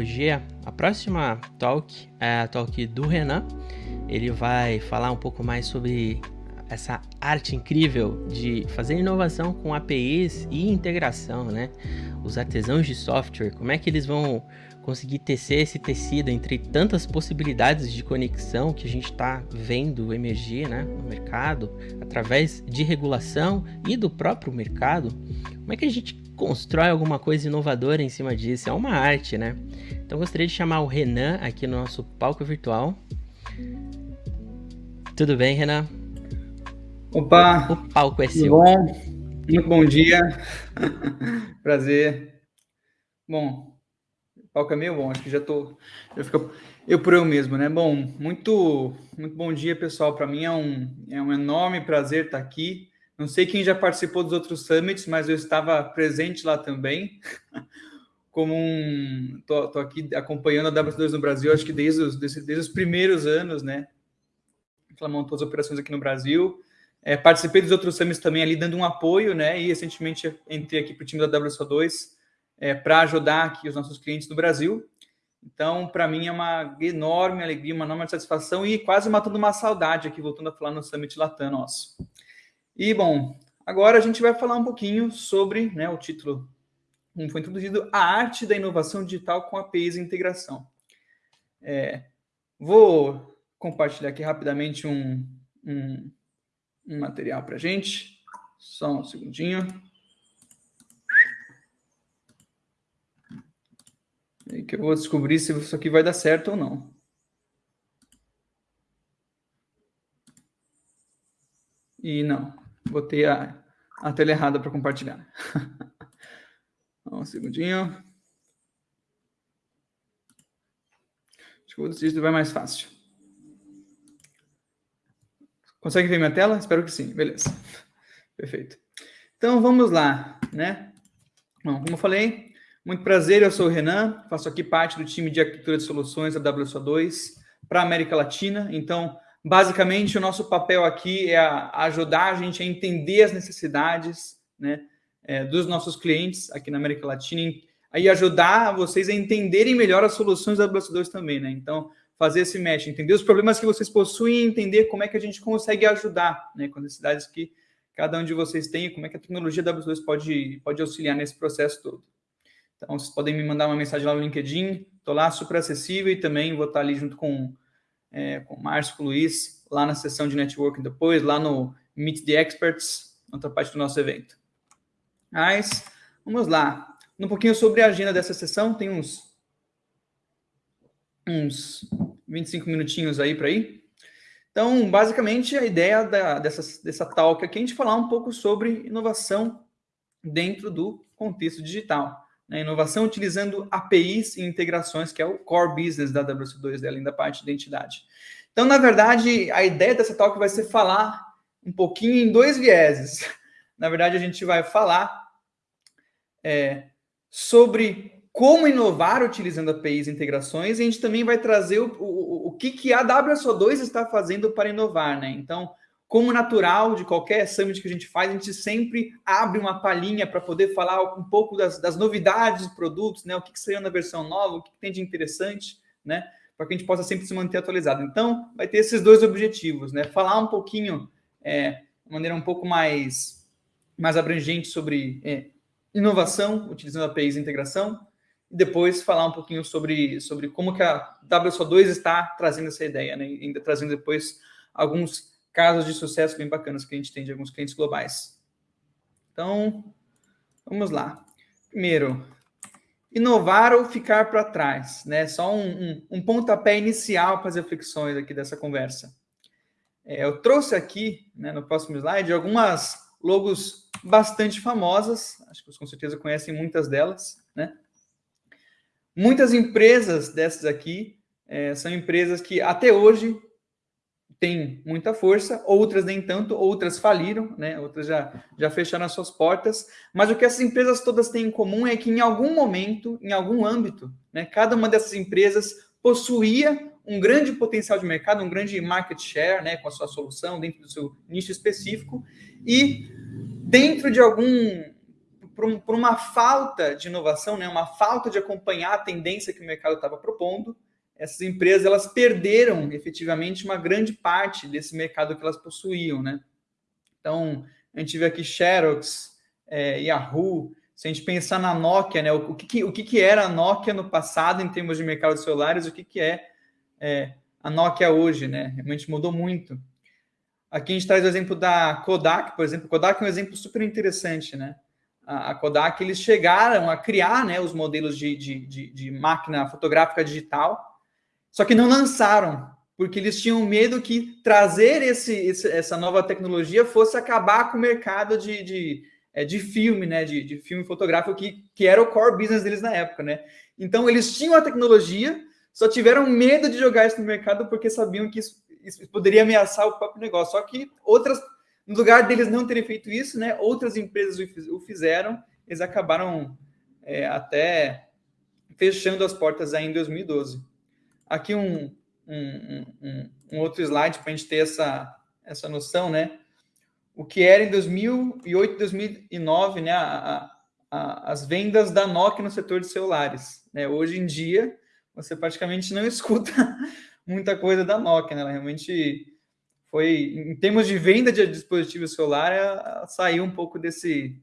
Hoje, a próxima talk é a talk do Renan. Ele vai falar um pouco mais sobre essa arte incrível de fazer inovação com APIs e integração, né? Os artesãos de software, como é que eles vão conseguir tecer esse tecido entre tantas possibilidades de conexão que a gente está vendo emergir né, no mercado, através de regulação e do próprio mercado, como é que a gente constrói alguma coisa inovadora em cima disso? É uma arte, né? Então gostaria de chamar o Renan aqui no nosso palco virtual. Tudo bem, Renan? Opa! O palco é seu. bom? Muito bom dia. Prazer. Bom, o palco é meio bom, acho que já tô. Já fica eu por eu mesmo, né? Bom, muito, muito bom dia, pessoal. Para mim é um, é um enorme prazer estar aqui. Não sei quem já participou dos outros summits, mas eu estava presente lá também. Como um. Tô, tô aqui acompanhando a W2 no Brasil, acho que desde os, desde, desde os primeiros anos, né? Ela montou as operações aqui no Brasil. É, participei dos outros summits também ali, dando um apoio, né? E recentemente entrei aqui para o time da WSO2 é, para ajudar aqui os nossos clientes no Brasil. Então, para mim é uma enorme alegria, uma enorme satisfação e quase matando uma saudade aqui, voltando a falar no Summit Latam nosso. E, bom, agora a gente vai falar um pouquinho sobre né, o título, como foi introduzido, a arte da inovação digital com APIs e integração. É, vou compartilhar aqui rapidamente um, um, um material para a gente. Só um segundinho. Que eu vou descobrir se isso aqui vai dar certo ou não. E não, botei a, a tela errada para compartilhar. um segundinho. Acho que vai mais fácil. Consegue ver minha tela? Espero que sim. Beleza. Perfeito. Então, vamos lá, né? Bom, como eu falei, muito prazer, eu sou o Renan, faço aqui parte do time de arquitetura de soluções da WSO2 para a América Latina. Então, basicamente, o nosso papel aqui é ajudar a gente a entender as necessidades né, é, dos nossos clientes aqui na América Latina e ajudar vocês a entenderem melhor as soluções da WSO2 também. Né? Então, fazer esse match, entender os problemas que vocês possuem e entender como é que a gente consegue ajudar né, com as necessidades que cada um de vocês tem e como é que a tecnologia da WSO2 pode, pode auxiliar nesse processo todo. Então, vocês podem me mandar uma mensagem lá no LinkedIn, estou lá super acessível e também vou estar ali junto com, é, com o Márcio, com o Luiz, lá na sessão de networking depois, lá no Meet the Experts, outra parte do nosso evento. Mas, vamos lá. Um pouquinho sobre a agenda dessa sessão, tem uns, uns 25 minutinhos aí para ir. Então, basicamente, a ideia da, dessa, dessa talk aqui é a gente falar um pouco sobre inovação dentro do contexto digital né, inovação utilizando APIs e integrações, que é o core business da WC2, além da parte de identidade. Então, na verdade, a ideia dessa talk vai ser falar um pouquinho em dois vieses. Na verdade, a gente vai falar é, sobre como inovar utilizando APIs e integrações, e a gente também vai trazer o, o, o que, que a WSO2 está fazendo para inovar, né? Então, como natural de qualquer summit que a gente faz, a gente sempre abre uma palhinha para poder falar um pouco das, das, novidades dos produtos, né? O que, que saiu na versão nova, o que, que tem de interessante, né? Para que a gente possa sempre se manter atualizado. Então, vai ter esses dois objetivos, né? Falar um pouquinho, é, de maneira um pouco mais, mais abrangente sobre é, inovação, utilizando APIs e integração, e depois falar um pouquinho sobre, sobre como que a WSO2 está trazendo essa ideia, né? E ainda trazendo depois alguns casos de sucesso bem bacanas que a gente tem de alguns clientes globais. Então, vamos lá. Primeiro, inovar ou ficar para trás, né? Só um, um, um, pontapé inicial para as reflexões aqui dessa conversa. É, eu trouxe aqui, né, no próximo slide, algumas logos bastante famosas, acho que vocês com certeza conhecem muitas delas, né? Muitas empresas dessas aqui é, são empresas que até hoje têm muita força, outras nem tanto, outras faliram, né? outras já, já fecharam as suas portas. Mas o que essas empresas todas têm em comum é que em algum momento, em algum âmbito, né, cada uma dessas empresas possuía um grande potencial de mercado, um grande market share né, com a sua solução dentro do seu nicho específico, e dentro de algum por, uma falta de inovação, né, uma falta de acompanhar a tendência que o mercado estava propondo, essas empresas elas perderam efetivamente uma grande parte desse mercado que elas possuíam, né? Então, a gente vê aqui Xerox, é, Yahoo, se a gente pensar na Nokia, né, o, que, o que, que era a Nokia no passado em termos de mercado de celulares, o que, que é, é a Nokia hoje, né? Realmente mudou muito. Aqui a gente traz o exemplo da Kodak, por exemplo. Kodak é um exemplo super interessante, né? A, a Kodak, eles chegaram a criar né, os modelos de, de, de, de máquina fotográfica digital, só que não lançaram, porque eles tinham medo que trazer esse, esse, essa nova tecnologia fosse acabar com o mercado de, de, é, de filme, né? De, de filme fotográfico, que, que era o core business deles na época, né? Então, eles tinham a tecnologia, só tiveram medo de jogar isso no mercado porque sabiam que isso, isso poderia ameaçar o próprio negócio. Só que outras, no lugar deles não terem feito isso, né? Outras empresas o fizeram, eles acabaram é, até fechando as portas aí em 2012. Aqui um, um, um, um outro slide para a gente ter essa, essa noção, né? O que era em 2008, 2009, né? A, a, as vendas da Nokia no setor de celulares. Né? Hoje em dia, você praticamente não escuta muita coisa da Nokia, né? Ela realmente foi, em termos de venda de dispositivo celular, ela saiu um pouco desse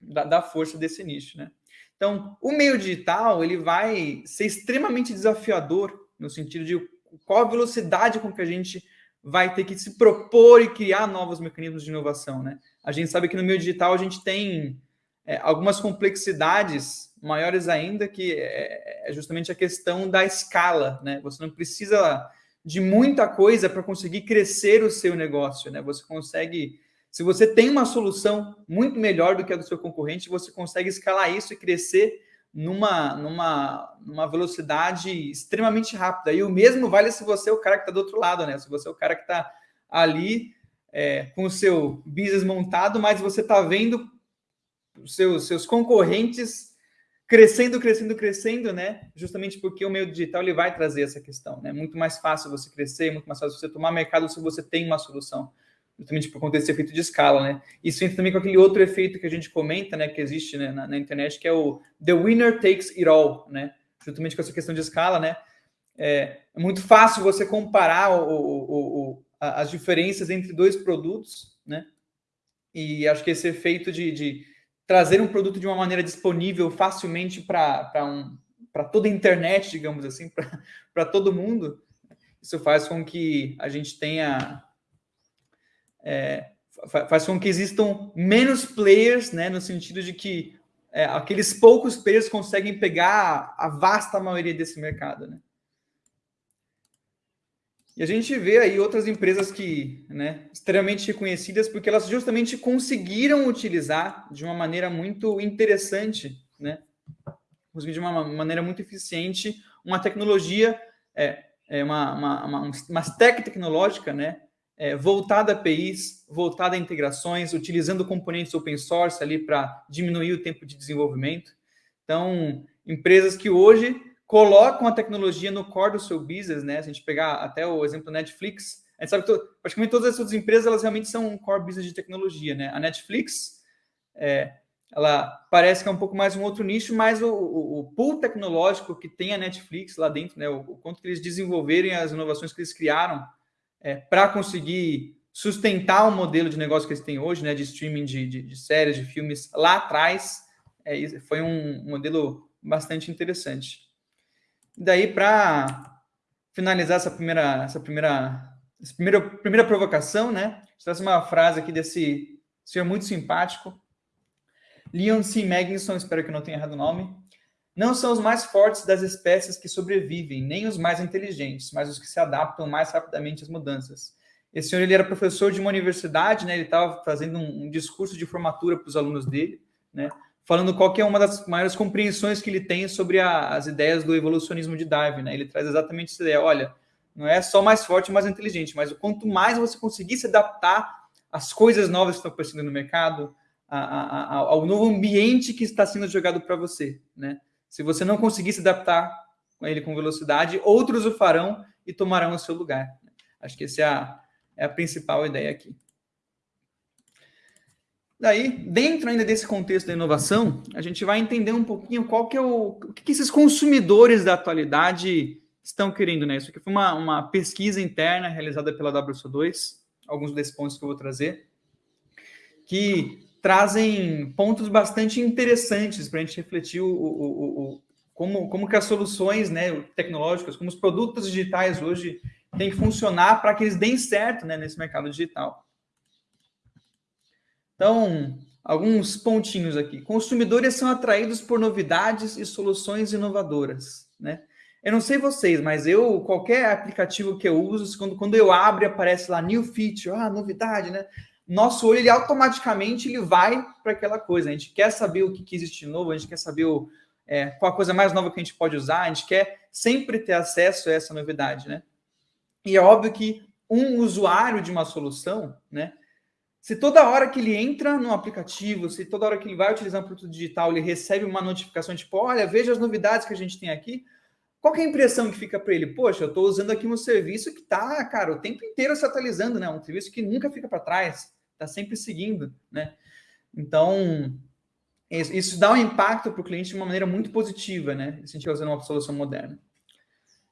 da, da força desse nicho, né? Então, o meio digital ele vai ser extremamente desafiador no sentido de qual a velocidade com que a gente vai ter que se propor e criar novos mecanismos de inovação, né? A gente sabe que no meio digital a gente tem é, algumas complexidades maiores ainda, que é, é justamente a questão da escala, né? Você não precisa de muita coisa para conseguir crescer o seu negócio, né? Você consegue, se você tem uma solução muito melhor do que a do seu concorrente, você consegue escalar isso e crescer numa, numa, numa velocidade extremamente rápida. E o mesmo vale se você é o cara que está do outro lado, né? Se você é o cara que está ali é, com o seu business montado, mas você está vendo os seus, seus concorrentes crescendo, crescendo, crescendo, né? Justamente porque o meio digital ele vai trazer essa questão, né? Muito mais fácil você crescer, muito mais fácil você tomar mercado se você tem uma solução justamente por conta desse efeito de escala, né? Isso entra também com aquele outro efeito que a gente comenta, né, que existe né, na, na, internet, que é o the winner takes it all, né? Justamente com essa questão de escala, né? É, é muito fácil você comparar o, o, o, as diferenças entre dois produtos, né? E acho que esse efeito de, de trazer um produto de uma maneira disponível facilmente para um, toda a internet, digamos assim, para todo mundo, isso faz com que a gente tenha é, faz com que existam menos players, né, no sentido de que é, aqueles poucos players conseguem pegar a vasta maioria desse mercado, né? E a gente vê aí outras empresas que, né, extremamente reconhecidas porque elas justamente conseguiram utilizar de uma maneira muito interessante, né, de uma maneira muito eficiente uma tecnologia, é, é uma, uma, uma, uma stack tecnológica, né, é, voltada a APIs, voltada a integrações, utilizando componentes open source ali para diminuir o tempo de desenvolvimento. Então, empresas que hoje colocam a tecnologia no core do seu business, né? Se a gente pegar até o exemplo da Netflix, a gente sabe que praticamente todas as outras empresas elas realmente são um core business de tecnologia, né? A Netflix, é, ela parece que é um pouco mais um outro nicho, mas o, o, o pool tecnológico que tem a Netflix lá dentro, né? O, o quanto que eles desenvolverem as inovações que eles criaram é, para conseguir sustentar o modelo de negócio que eles têm hoje, né, de streaming de, de, de séries, de filmes, lá atrás, é, foi um modelo bastante interessante. daí, para finalizar essa primeira, essa primeira, essa primeira, primeira provocação, né, traz uma frase aqui desse senhor muito simpático, Leon C. Magnuson, espero que não tenha errado o nome, não são os mais fortes das espécies que sobrevivem, nem os mais inteligentes, mas os que se adaptam mais rapidamente às mudanças. Esse senhor ele era professor de uma universidade, né? Ele estava fazendo um, um, discurso de formatura para os alunos dele, né? Falando qual que é uma das maiores compreensões que ele tem sobre a, as ideias do evolucionismo de Darwin, né? Ele traz exatamente essa ideia. Olha, não é só mais forte mais inteligente, mas o quanto mais você conseguir se adaptar às coisas novas que estão aparecendo no mercado, a, a, ao novo ambiente que está sendo jogado para você, né? Se você não conseguir se adaptar com ele com velocidade, outros o farão e tomarão o seu lugar. Acho que essa é a, é a principal ideia aqui. Daí, dentro ainda desse contexto da inovação, a gente vai entender um pouquinho qual que é o, o que, que esses consumidores da atualidade estão querendo, né? Isso aqui foi uma, uma pesquisa interna realizada pela WSO2, alguns desses pontos que eu vou trazer, que trazem pontos bastante interessantes para a gente refletir o, o, o, como, como que as soluções né, tecnológicas, como os produtos digitais hoje têm que funcionar para que eles deem certo né, nesse mercado digital. Então, alguns pontinhos aqui. Consumidores são atraídos por novidades e soluções inovadoras, né? Eu não sei vocês, mas eu, qualquer aplicativo que eu uso, quando, quando eu abro aparece lá new feature, ah, novidade, né? Nosso olho, ele automaticamente ele vai para aquela coisa. A gente quer saber o que, que existe novo, a gente quer saber o, é, qual a coisa mais nova que a gente pode usar, a gente quer sempre ter acesso a essa novidade, né? E é óbvio que um usuário de uma solução, né? Se toda hora que ele entra no aplicativo, se toda hora que ele vai utilizar um produto digital, ele recebe uma notificação tipo, olha, veja as novidades que a gente tem aqui, qual é a impressão que fica para ele? Poxa, eu estou usando aqui um serviço que está, cara, o tempo inteiro se atualizando, né? Um serviço que nunca fica para trás, está sempre seguindo, né? Então, isso dá um impacto para o cliente de uma maneira muito positiva, né? Se a gente usando uma solução moderna.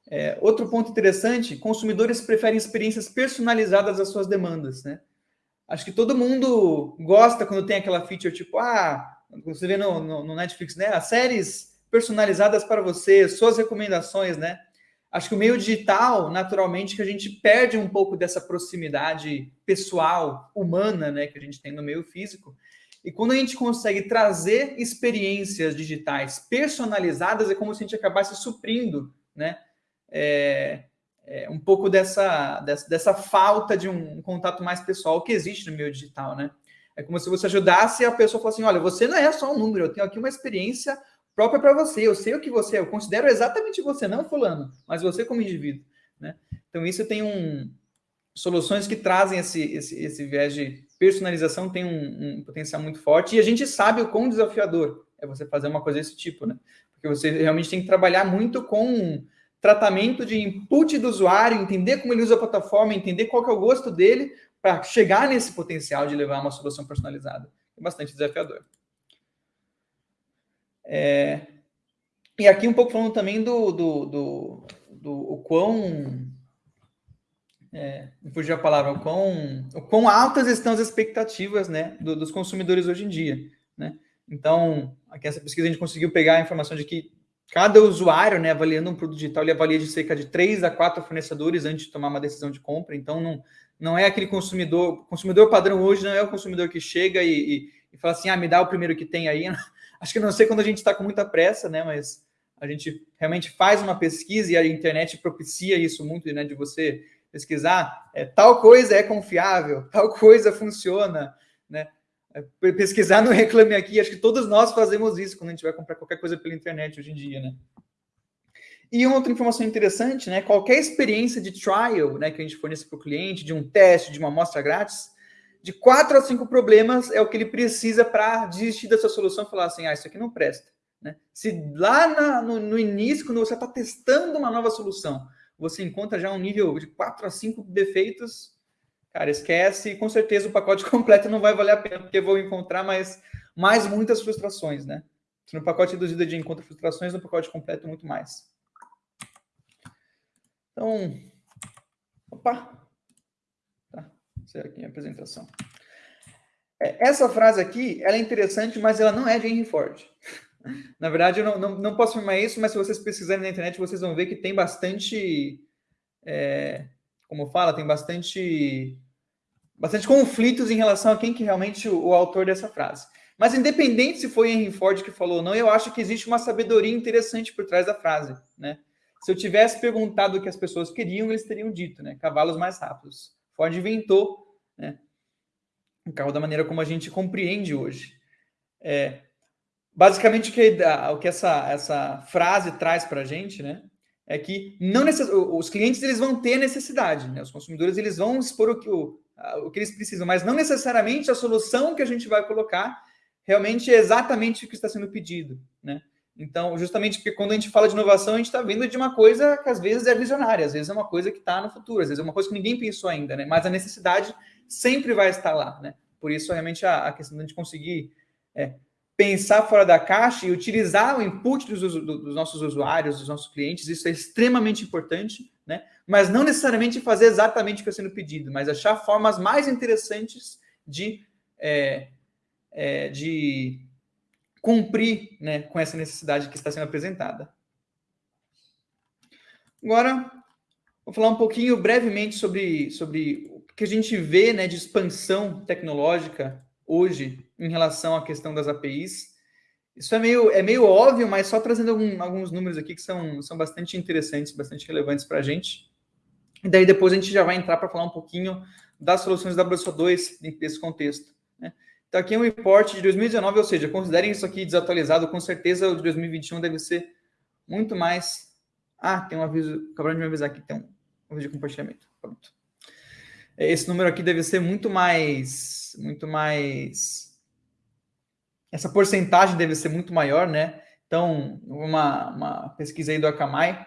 É, outro ponto interessante, consumidores preferem experiências personalizadas às suas demandas, né? Acho que todo mundo gosta quando tem aquela feature tipo, ah, você vê no, no, no Netflix, né? As séries personalizadas para você, suas recomendações, né? Acho que o meio digital, naturalmente, que a gente perde um pouco dessa proximidade pessoal, humana, né, que a gente tem no meio físico. E quando a gente consegue trazer experiências digitais personalizadas, é como se a gente acabasse suprindo, né? É, é, um pouco dessa, dessa, dessa, falta de um contato mais pessoal que existe no meio digital, né? É como se você ajudasse a pessoa a falar assim: olha, você não é só um número, eu tenho aqui uma experiência própria para você, eu sei o que você é, eu considero exatamente você, não fulano, mas você como indivíduo, né? Então, isso tem um. Soluções que trazem esse, esse, esse viés de personalização tem um, um potencial muito forte e a gente sabe o quão desafiador é você fazer uma coisa desse tipo, né? Porque você realmente tem que trabalhar muito com tratamento de input do usuário, entender como ele usa a plataforma, entender qual é o gosto dele, para chegar nesse potencial de levar uma solução personalizada. É bastante desafiador. É, e aqui um pouco falando também do, do, do, do o quão. É, fugiu a palavra, o quão, o quão altas estão as expectativas né, do, dos consumidores hoje em dia. Né? Então, aqui nessa pesquisa a gente conseguiu pegar a informação de que Cada usuário, né, avaliando um produto digital, ele avalia de cerca de três a quatro fornecedores antes de tomar uma decisão de compra. Então, não, não é aquele consumidor. consumidor padrão hoje não é o consumidor que chega e, e, e fala assim: ah, me dá o primeiro que tem aí. Acho que não sei quando a gente está com muita pressa, né? Mas a gente realmente faz uma pesquisa e a internet propicia isso muito, né? De você pesquisar, é, tal coisa é confiável, tal coisa funciona, né? É, pesquisar no Reclame Aqui, acho que todos nós fazemos isso quando a gente vai comprar qualquer coisa pela internet hoje em dia, né? E outra informação interessante, né? Qualquer experiência de trial, né, que a gente fornece para o cliente, de um teste, de uma amostra grátis, de quatro a cinco problemas é o que ele precisa para desistir da sua solução e falar assim, ah, isso aqui não presta. Né? Se lá na, no, no, início, quando você está testando uma nova solução, você encontra já um nível de quatro a cinco defeitos, Cara, esquece, com certeza o pacote completo não vai valer a pena, porque vou encontrar mais, mais muitas frustrações, né? No pacote reduzido de encontra frustrações, no pacote completo muito mais. Então, opa, é aqui. É, essa frase aqui, ela é interessante, mas ela não é de Henry Ford. Na verdade, eu não, não, não posso afirmar isso, mas se vocês pesquisarem na internet, vocês vão ver que tem bastante é, como fala, tem bastante, bastante conflitos em relação a quem que realmente o, o autor dessa frase. Mas independente se foi Henry Ford que falou ou não, eu acho que existe uma sabedoria interessante por trás da frase, né? Se eu tivesse perguntado o que as pessoas queriam, eles teriam dito, né? Cavalos mais rápidos. Ford inventou, né? O carro da maneira como a gente compreende hoje. É, basicamente o que, o que essa, essa frase traz para a gente, né? é que não necess... os clientes eles vão ter necessidade, né? Os consumidores eles vão expor o que, o, o que eles precisam, mas não necessariamente a solução que a gente vai colocar realmente é exatamente o que está sendo pedido, né? Então, justamente porque quando a gente fala de inovação, a gente está vindo de uma coisa que às vezes é visionária, às vezes é uma coisa que está no futuro, às vezes é uma coisa que ninguém pensou ainda, né? Mas a necessidade sempre vai estar lá, né? Por isso, realmente, a, a questão de conseguir é, pensar fora da caixa e utilizar o input dos, dos, nossos usuários, dos nossos clientes, isso é extremamente importante, né? Mas não necessariamente fazer exatamente o que está sendo pedido, mas achar formas mais interessantes de, é, é, de cumprir né, com essa necessidade que está sendo apresentada. Agora, vou falar um pouquinho brevemente sobre, sobre o que a gente vê né, de expansão tecnológica hoje em relação à questão das APIs. Isso é meio, é meio óbvio, mas só trazendo algum, alguns números aqui que são, são bastante interessantes, bastante relevantes para a gente. E daí depois a gente já vai entrar para falar um pouquinho das soluções da WSO2 dentro desse contexto. Então aqui é um report de 2019, ou seja, considerem isso aqui desatualizado, com certeza o de 2021 deve ser muito mais ah, tem um aviso, acabaram de me avisar que tem um, vídeo de compartilhamento. Pronto. É, esse número aqui deve ser muito mais, muito mais. Essa porcentagem deve ser muito maior, né? Então, uma, uma pesquisa aí do Akamai,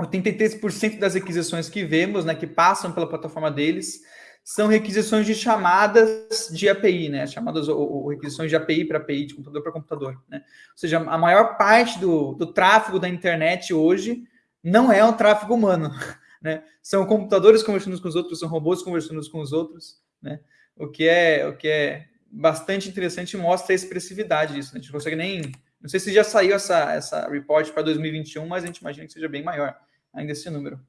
83% das requisições que vemos, né, que passam pela plataforma deles, são requisições de chamadas de API, né? Chamadas ou, ou requisições de API para API, de computador para computador, né? Ou seja, a maior parte do, do tráfego da internet hoje não é um tráfego humano, né? São computadores conversando com os outros, são robôs conversando com os outros, né? O que é, o que é bastante interessante e mostra a expressividade disso. Né? A gente não consegue nem. Não sei se já saiu essa, essa report para 2021, mas a gente imagina que seja bem maior ainda esse número.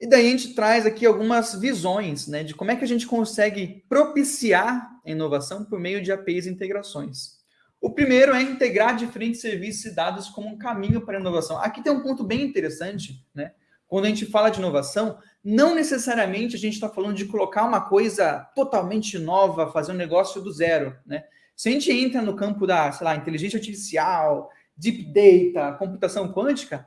E daí a gente traz aqui algumas visões né, de como é que a gente consegue propiciar a inovação por meio de APIs e integrações. O primeiro é integrar diferentes serviços e dados como um caminho para a inovação. Aqui tem um ponto bem interessante, né? Quando a gente fala de inovação, não necessariamente a gente está falando de colocar uma coisa totalmente nova, fazer um negócio do zero, né? Se a gente entra no campo da, sei lá, inteligência artificial, deep data, computação quântica,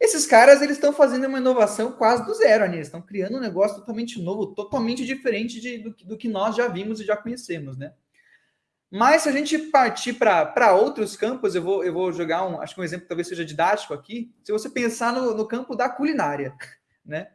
esses caras eles estão fazendo uma inovação quase do zero, né? eles estão criando um negócio totalmente novo, totalmente diferente de, do, do, que nós já vimos e já conhecemos, né? Mas se a gente partir para outros campos, eu vou, eu vou jogar um, acho que um exemplo talvez seja didático aqui. Se você pensar no, no campo da culinária, né?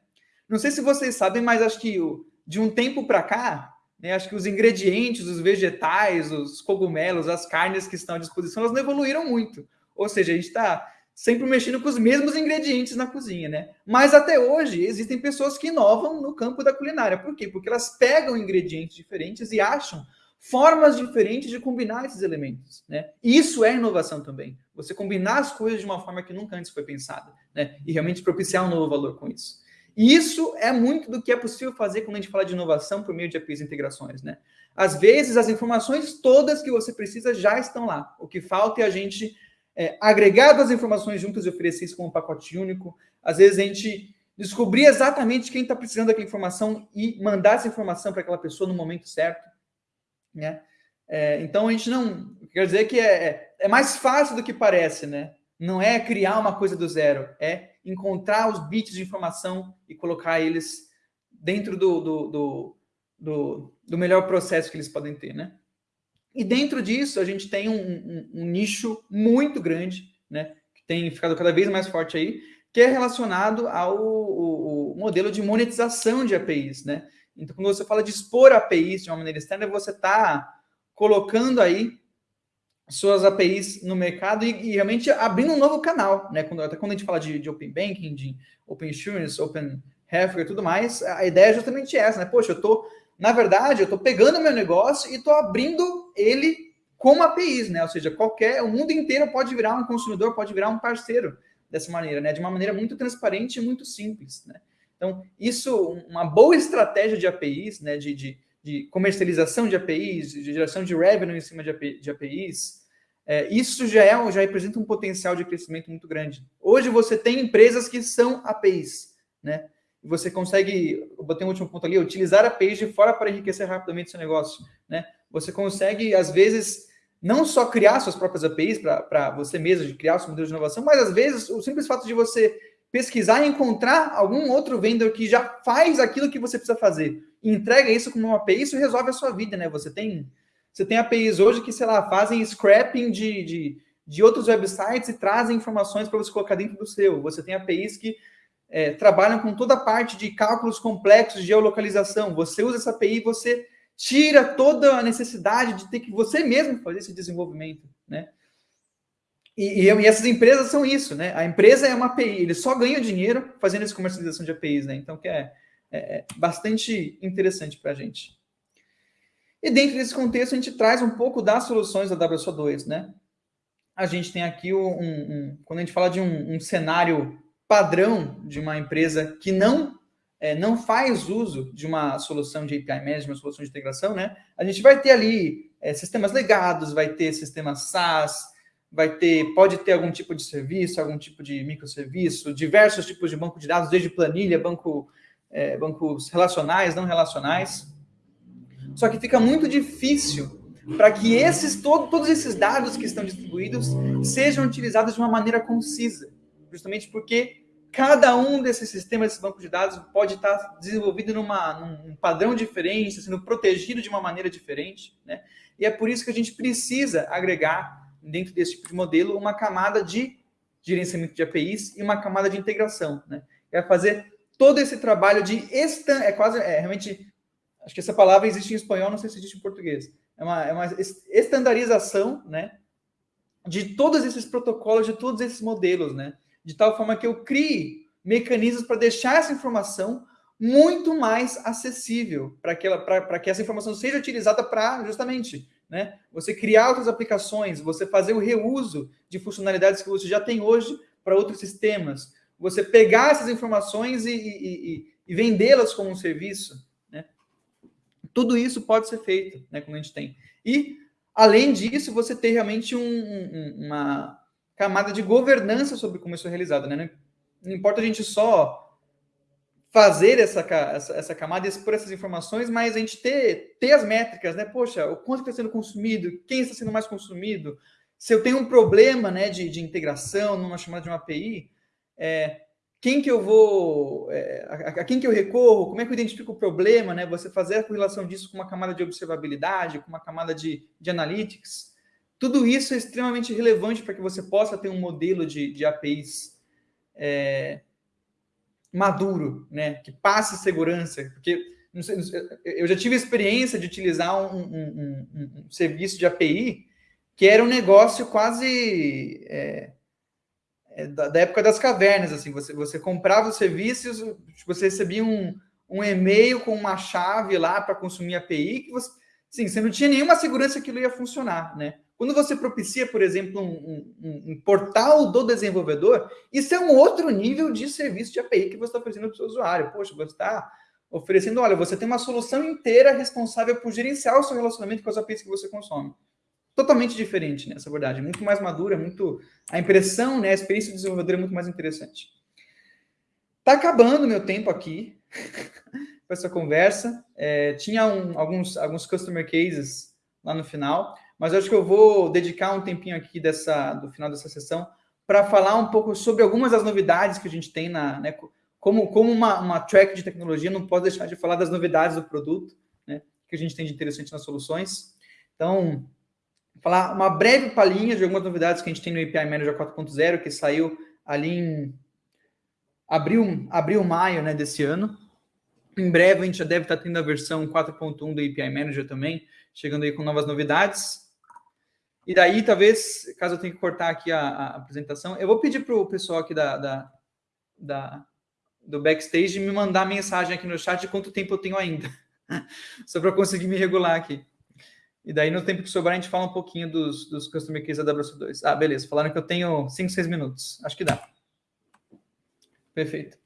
Não sei se vocês sabem, mas acho que de um tempo para cá, né, acho que os ingredientes, os vegetais, os cogumelos, as carnes que estão à disposição, elas não evoluíram muito. Ou seja, a gente está sempre mexendo com os mesmos ingredientes na cozinha, né? Mas até hoje existem pessoas que inovam no campo da culinária. Por quê? Porque elas pegam ingredientes diferentes e acham formas diferentes de combinar esses elementos, né? Isso é inovação também. Você combinar as coisas de uma forma que nunca antes foi pensada, né? E realmente propiciar um novo valor com isso. E isso é muito do que é possível fazer quando a gente fala de inovação por meio de APIs e integrações, né? Às vezes as informações todas que você precisa já estão lá. O que falta é a gente é, agregar duas informações juntas e oferecer isso como um pacote único. Às vezes a gente descobrir exatamente quem está precisando daquela informação e mandar essa informação para aquela pessoa no momento certo. Né? É, então a gente não. Quer dizer que é, é, é mais fácil do que parece, né? Não é criar uma coisa do zero, é encontrar os bits de informação e colocar eles dentro do, do, do, do, do melhor processo que eles podem ter, né? E dentro disso, a gente tem um, um, um nicho muito grande, né, que tem ficado cada vez mais forte aí, que é relacionado ao modelo de monetização de APIs, né? Então, quando você fala de expor APIs de uma maneira externa, você está colocando aí suas APIs no mercado e, e, realmente abrindo um novo canal, né? Quando, até quando a gente fala de, de Open Banking, de Open Insurance, Open Healthcare e tudo mais, a ideia é justamente essa, né? Poxa, eu estou na verdade, eu estou pegando meu negócio e estou abrindo ele como APIs, né? Ou seja, qualquer, o mundo inteiro pode virar um consumidor, pode virar um parceiro dessa maneira, né? De uma maneira muito transparente e muito simples, né? Então, isso, uma boa estratégia de APIs, né? De, de, de comercialização de APIs, de geração de revenue em cima de, API, de APIs, é, isso já, é, já representa um potencial de crescimento muito grande. Hoje você tem empresas que são APIs, né? Você consegue, eu botei um último ponto ali, utilizar a page de fora para enriquecer rapidamente seu negócio, né? Você consegue, às vezes, não só criar suas próprias APIs para você mesmo, de criar seu modelo de inovação, mas às vezes o simples fato de você pesquisar e encontrar algum outro vendedor que já faz aquilo que você precisa fazer e entrega isso como uma API, isso resolve a sua vida, né? Você tem, você tem APIs hoje que, sei lá, fazem scrapping de, de, de outros websites e trazem informações para você colocar dentro do seu. Você tem APIs que é, trabalham com toda a parte de cálculos complexos de geolocalização. Você usa essa API, você tira toda a necessidade de ter que você mesmo fazer esse desenvolvimento, né? E, e, e, essas empresas são isso, né? A empresa é uma API, eles só ganham dinheiro fazendo essa comercialização de APIs, né? Então, que é, é, é bastante interessante para a gente. E dentro desse contexto, a gente traz um pouco das soluções da WSO2, né? A gente tem aqui um, um quando a gente fala de um, um, cenário padrão de uma empresa que não é, não faz uso de uma solução de API Management, uma solução de integração, né? A gente vai ter ali é, sistemas legados, vai ter sistemas SaaS, vai ter, pode ter algum tipo de serviço, algum tipo de microserviço, diversos tipos de banco de dados, desde planilha, banco, é, bancos relacionais, não relacionais. Só que fica muito difícil para que esses todo, todos esses dados que estão distribuídos sejam utilizados de uma maneira concisa, justamente porque cada um desses sistemas, desses bancos de dados, pode estar desenvolvido numa, num padrão diferente, sendo protegido de uma maneira diferente, né? E é por isso que a gente precisa agregar dentro desse tipo de modelo, uma camada de gerenciamento de APIs e uma camada de integração, né? É fazer todo esse trabalho de estan é quase é realmente acho que essa palavra existe em espanhol, não sei se existe em português. É uma, é uma estandarização, né? De todos esses protocolos, de todos esses modelos, né? De tal forma que eu crie mecanismos para deixar essa informação muito mais acessível para que, que essa informação seja utilizada para justamente né? Você criar outras aplicações, você fazer o reuso de funcionalidades que você já tem hoje para outros sistemas, você pegar essas informações e, e, e, e vendê-las como um serviço, né? Tudo isso pode ser feito, né? Como a gente tem. E, além disso, você ter realmente um, um, uma camada de governança sobre como isso é realizado, né? Não importa a gente só fazer essa, essa, essa camada, expor essas informações, mas a gente ter, ter as métricas, né? Poxa, o quanto está sendo consumido, quem está sendo mais consumido. Se eu tenho um problema né, de, de integração numa chamada de uma API, é, quem que eu vou, é, a, a, quem que eu recorro, como é que eu identifico o problema, né? Você fazer a correlação disso com uma camada de observabilidade, com uma camada de, de analytics. Tudo isso é extremamente relevante para que você possa ter um modelo de, de APIs é, maduro, né? Que passe segurança, porque sei, eu já tive experiência de utilizar um, um, um, um, serviço de API que era um negócio quase é, é, da, da, época das cavernas, assim, você, você comprava os serviços, você recebia um, um e-mail com uma chave lá para consumir API, que você, assim, você não tinha nenhuma segurança que aquilo ia funcionar, né? Quando você propicia, por exemplo, um, um, um, portal do desenvolvedor, isso é um outro nível de serviço de API que você está oferecendo para o seu usuário. Poxa, você está oferecendo, olha, você tem uma solução inteira responsável por gerenciar o seu relacionamento com as APIs que você consome. Totalmente diferente nessa né, verdade, muito mais madura, muito a impressão, né, a experiência do desenvolvedor é muito mais interessante. Tá acabando meu tempo aqui com essa conversa. É, tinha um, alguns, alguns customer cases lá no final mas acho que eu vou dedicar um tempinho aqui dessa, do final dessa sessão para falar um pouco sobre algumas das novidades que a gente tem na, né, como, como uma, uma track de tecnologia, não pode deixar de falar das novidades do produto, né, que a gente tem de interessante nas soluções. Então, falar uma breve palhinha de algumas novidades que a gente tem no API Manager 4.0, que saiu ali em abril, abril maio né, desse ano. Em breve a gente já deve estar tendo a versão 4.1 do API Manager também, chegando aí com novas novidades. E daí, talvez, caso eu tenha que cortar aqui a, a apresentação, eu vou pedir para o pessoal aqui da, da, da, do backstage me mandar mensagem aqui no chat de quanto tempo eu tenho ainda. Só para conseguir me regular aqui. E daí, no tempo que sobrar, a gente fala um pouquinho dos, dos Customer Cases da WS2. Ah, beleza. Falaram que eu tenho 5, 6 minutos. Acho que dá. Perfeito.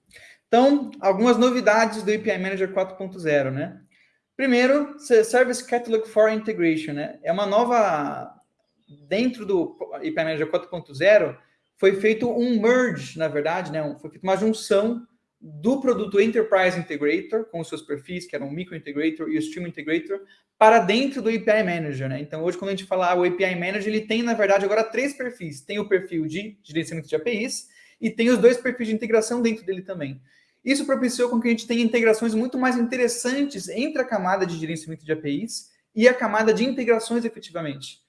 Então, algumas novidades do API Manager 4.0, né? Primeiro, Service Catalog for Integration, né? É uma nova dentro do IP Manager 4.0, foi feito um merge, na verdade, né? foi feita uma junção do produto Enterprise Integrator, com os seus perfis, que eram o Micro Integrator e o Stream Integrator, para dentro do API Manager. Né? Então, hoje, quando a gente fala o API Manager, ele tem, na verdade, agora três perfis. Tem o perfil de gerenciamento de APIs e tem os dois perfis de integração dentro dele também. Isso propiciou com que a gente tenha integrações muito mais interessantes entre a camada de gerenciamento de APIs e a camada de integrações efetivamente.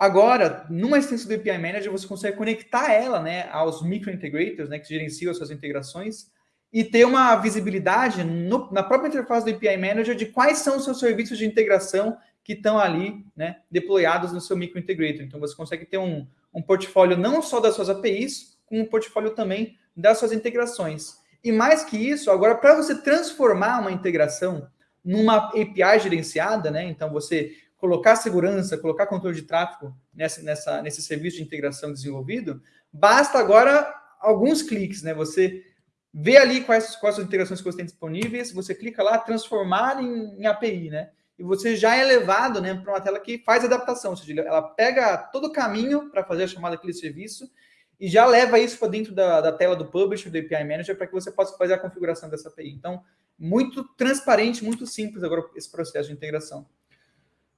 Agora, numa extensão do API Manager, você consegue conectar ela né, aos microintegrators, né, que gerenciam as suas integrações, e ter uma visibilidade no, na própria interface do API Manager de quais são os seus serviços de integração que estão ali, né, deployados no seu microintegrator. Então, você consegue ter um, um portfólio não só das suas APIs, como um portfólio também das suas integrações. E mais que isso, agora, para você transformar uma integração numa API gerenciada, né, então você colocar segurança, colocar controle de tráfego nessa, nessa, nesse serviço de integração desenvolvido, basta agora alguns cliques, né? Você vê ali quais, quais as integrações que você tem disponíveis, você clica lá, transformar em, em API, né? E você já é levado né, para uma tela que faz adaptação, ou seja, ela pega todo o caminho para fazer a chamada daquele serviço e já leva isso para dentro da, da, tela do publisher, do API Manager, para que você possa fazer a configuração dessa API. Então, muito transparente, muito simples agora esse processo de integração.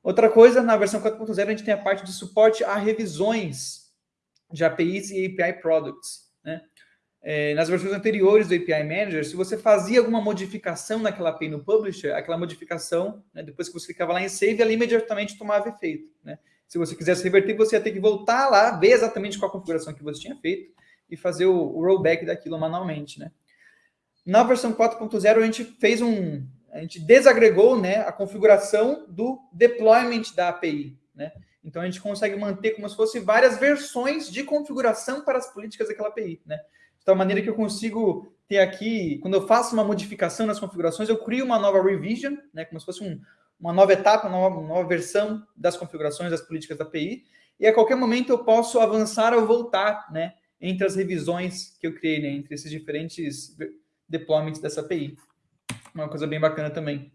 Outra coisa, na versão 4.0, a gente tem a parte de suporte a revisões de APIs e API Products. Né? É, nas versões anteriores do API Manager, se você fazia alguma modificação naquela API no Publisher, aquela modificação, né, depois que você clicava lá em Save, ela imediatamente tomava efeito. Né? Se você quisesse reverter, você ia ter que voltar lá, ver exatamente qual a configuração que você tinha feito e fazer o, o rollback daquilo manualmente. Né? Na versão 4.0, a gente fez um, a gente desagregou né, a configuração do deployment da API. Né? Então a gente consegue manter como se fosse várias versões de configuração para as políticas daquela API. Né? De tal maneira que eu consigo ter aqui, quando eu faço uma modificação nas configurações, eu crio uma nova revision, né, como se fosse um, uma nova etapa, uma nova, uma nova versão das configurações das políticas da API, e a qualquer momento eu posso avançar ou voltar né, entre as revisões que eu criei, né, entre esses diferentes deployments dessa API uma coisa bem bacana também.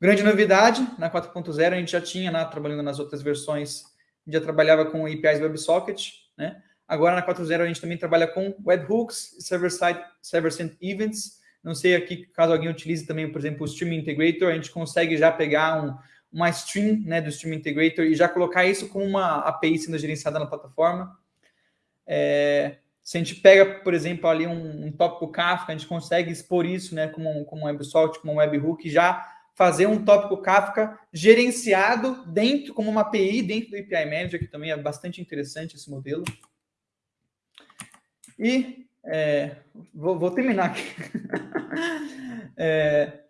Grande novidade, na 4.0 a gente já tinha, né, trabalhando nas outras versões, já trabalhava com APIs WebSocket, né? Agora na 4.0 a gente também trabalha com webhooks, server-side, server-side events. Não sei aqui, caso alguém utilize também, por exemplo, o Stream Integrator, a gente consegue já pegar um, uma stream né, do Stream Integrator e já colocar isso com uma API sendo gerenciada na plataforma. É, se a gente pega, por exemplo, ali um, um tópico Kafka, a gente consegue expor isso né, como, como um WebSocket, como um webhook, já fazer um tópico Kafka gerenciado dentro, como uma API dentro do API Manager, que também é bastante interessante esse modelo. E é, vou, vou, terminar aqui. é,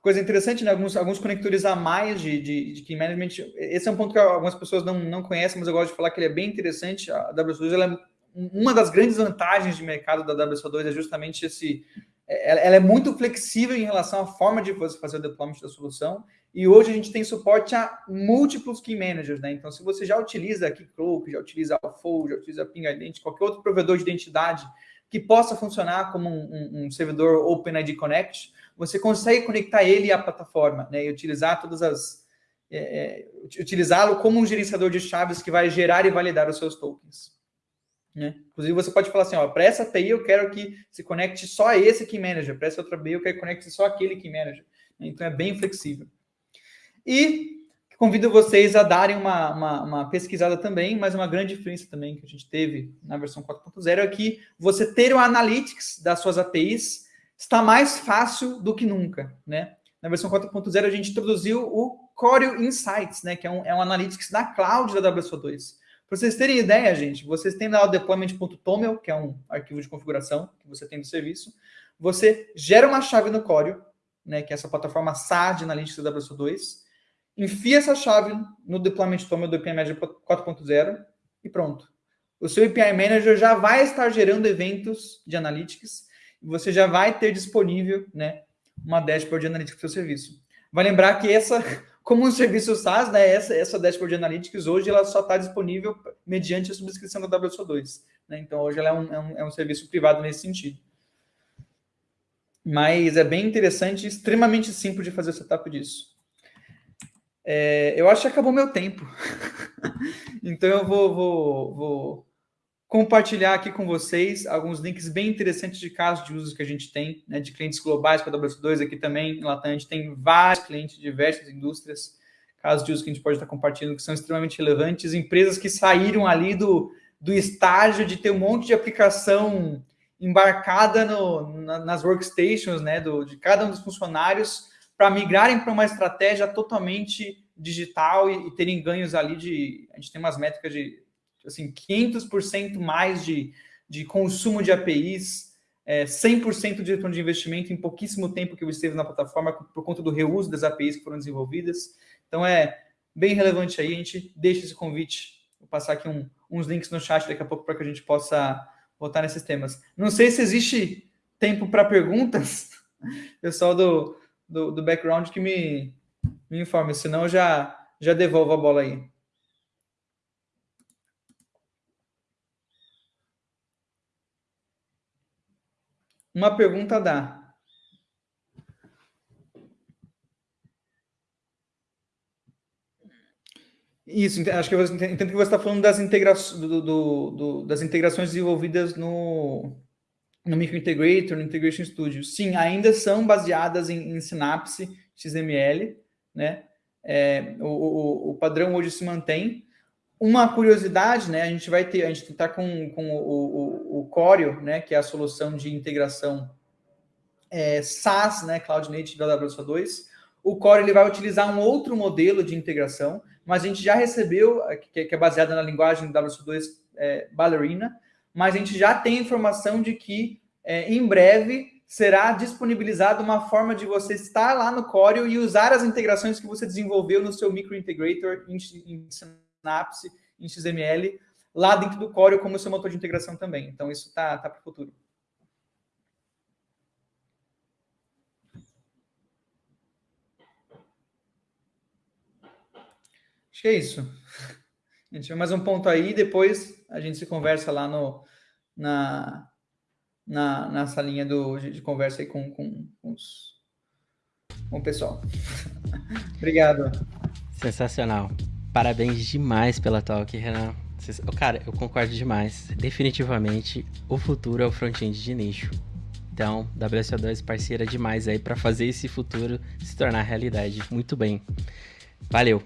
coisa interessante, né? alguns, alguns conectores a mais de, de, de Key Management. Esse é um ponto que algumas pessoas não, não conhecem, mas eu gosto de falar que ele é bem interessante. A WS2 ela é uma das grandes vantagens de mercado da WSO2 é justamente esse. É, ela é muito flexível em relação à forma de você fazer o deployment da solução. E hoje a gente tem suporte a múltiplos key managers, né? Então, se você já utiliza Keycloak, já utiliza Alfold, já utiliza Ping Identity, qualquer outro provedor de identidade que possa funcionar como um, um, um servidor OpenID Connect, você consegue conectar ele à plataforma, né? E utilizar todas as é, é utilizá-lo como um gerenciador de chaves que vai gerar e validar os seus tokens. Né? Inclusive, você pode falar assim, para essa API eu quero que se conecte só esse Key Manager, para essa outra API eu quero que conecte só aquele Key Manager. Então, é bem flexível. E convido vocês a darem uma, uma, uma, pesquisada também, mas uma grande diferença também que a gente teve na versão 4.0 é que você ter o Analytics das suas APIs está mais fácil do que nunca, né? Na versão 4.0 a gente introduziu o Choreo Insights, né, que é um, é um Analytics da cloud da WSO2. Para vocês terem ideia, gente, vocês têm lá o deployment.toml, que é um arquivo de configuração que você tem do serviço. Você gera uma chave no Choreo, né, que é essa plataforma SAD Analytics da WSO2, enfia essa chave no deployment.toml do API Manager 4.0 e pronto. O seu API Manager já vai estar gerando eventos de Analytics e você já vai ter disponível né, uma dashboard de Analytics para o seu serviço. Vai lembrar que essa como um serviço SaaS, né, essa, essa dashboard analytics hoje ela só está disponível mediante a subscrição da WSO2. Né? Então hoje ela é um, é, um, é um serviço privado nesse sentido. Mas é bem interessante extremamente simples de fazer o setup disso. É, eu acho que acabou meu tempo. então eu vou, vou, vou compartilhar aqui com vocês alguns links bem interessantes de casos de uso que a gente tem, né, de clientes globais com a WS2, aqui também. Em Latam, a gente tem vários clientes de diversas indústrias, casos de uso que a gente pode estar compartilhando que são extremamente relevantes, empresas que saíram ali do, do estágio de ter um monte de aplicação embarcada no, na, nas workstations né, do, de cada um dos funcionários para migrarem para uma estratégia totalmente digital e, e terem ganhos ali de... A gente tem umas métricas de assim, 500% mais de, de consumo de APIs, é, 100% de retorno de investimento em pouquíssimo tempo que eu esteve na plataforma por conta do reuso das APIs que foram desenvolvidas. Então é bem relevante aí, a gente deixa esse convite, vou passar aqui um, uns links no chat daqui a pouco para que a gente possa voltar nesses temas. Não sei se existe tempo para perguntas, pessoal do, do, do background que me, me informe, senão eu já, já devolvo a bola aí. Uma pergunta dá. Isso, acho que eu entendo que você está falando das, integra do, do, do, das integrações desenvolvidas no, no Microintegrator, no Integration Studio. Sim, ainda são baseadas em, em Synapse XML, né? É, o, o, o, padrão hoje se mantém. Uma curiosidade, né? A gente vai ter, a gente está com, com o, o, o Coreo, né? Que é a solução de integração é, SaaS, né? Cloud Native da AWS 2. O Core ele vai utilizar um outro modelo de integração, mas a gente já recebeu, que, que é baseada na linguagem WS2 é, Ballerina, mas a gente já tem informação de que é, em breve será disponibilizada uma forma de você estar lá no Coreo e usar as integrações que você desenvolveu no seu microintegrator em, em Synapse, em XML, lá dentro do Coreo como seu motor de integração também. Então, isso está tá, tá para o futuro. Acho que é isso. A gente vai mais um ponto aí, depois a gente se conversa lá no, na, na, na salinha do, de, de conversa aí com, com, com, os, com o pessoal. Obrigado. Sensacional. Parabéns demais pela talk, Renan. Cara, eu concordo demais. Definitivamente, o futuro é o front-end de nicho. Então, WSO2 parceira demais aí para fazer esse futuro se tornar realidade. Muito bem. Valeu.